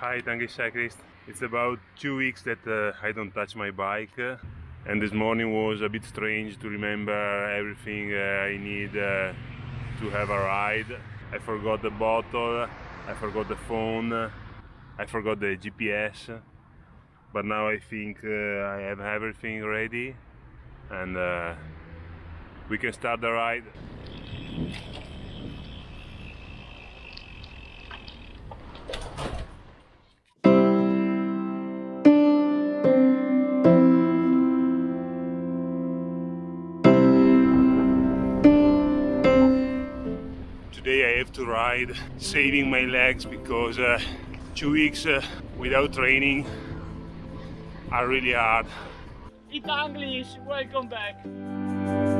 Hi Tangi Cyclist. It's about two weeks that uh, I don't touch my bike uh, and this morning was a bit strange to remember everything uh, I need uh, to have a ride. I forgot the bottle, I forgot the phone, I forgot the GPS but now I think uh, I have everything ready and uh, we can start the ride. Today I have to ride saving my legs because uh, two weeks uh, without training are really hard. English, welcome back.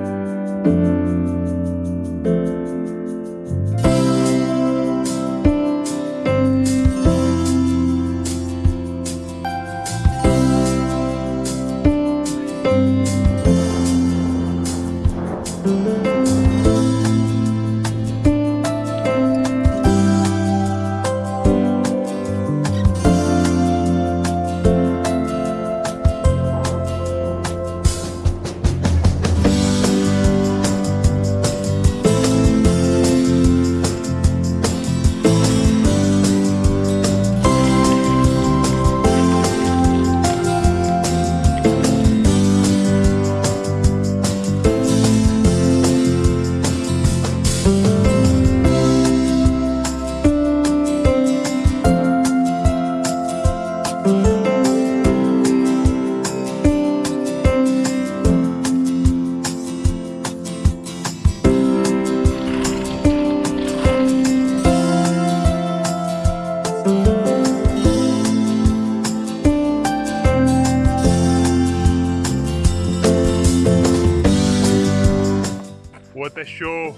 What a show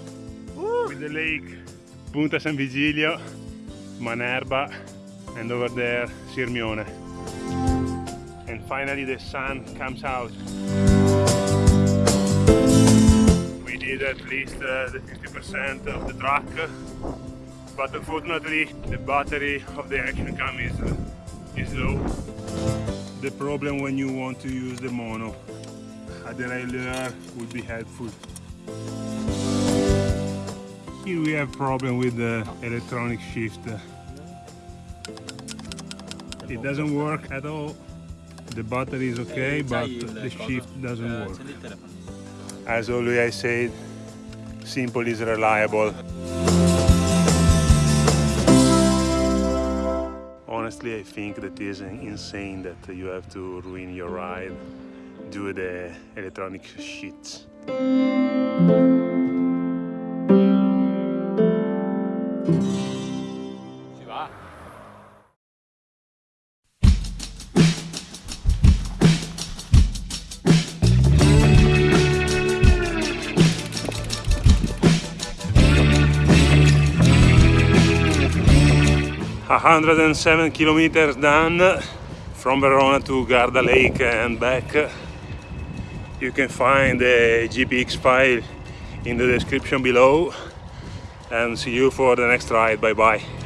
with the lake, Punta San Vigilio, Manerba, and over there Sirmione. And finally the sun comes out. We did at least uh, the 50% of the track, but unfortunately the battery of the action cam is, uh, is low. The problem when you want to use the mono, a derailleur would be helpful. Here we have problem with the electronic shift. It doesn't work at all. The battery is okay, but the shift doesn't work. As always I said, simple is reliable. Honestly, I think that is insane that you have to ruin your ride due to the electronic shit. 107 kilometers done from Verona to Garda Lake and back. You can find the GPX file in the description below and see you for the next ride. Bye bye.